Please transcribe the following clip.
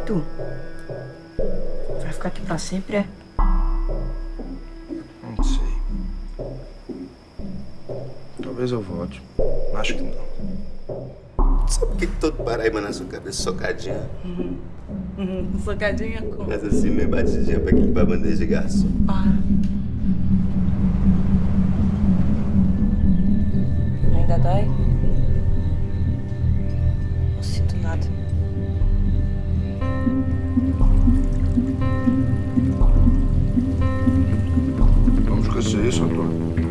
tu? Vai ficar aqui pra sempre, é? Não sei. Talvez eu volte. Acho que não. Sabe por que todo Paraíba na sua cabeça socadinha? Uhum. Socadinha como? Mas assim, meio batidinha pra equilibrar a bandeja de garçom. Para. Ainda dói? Soy yo, soy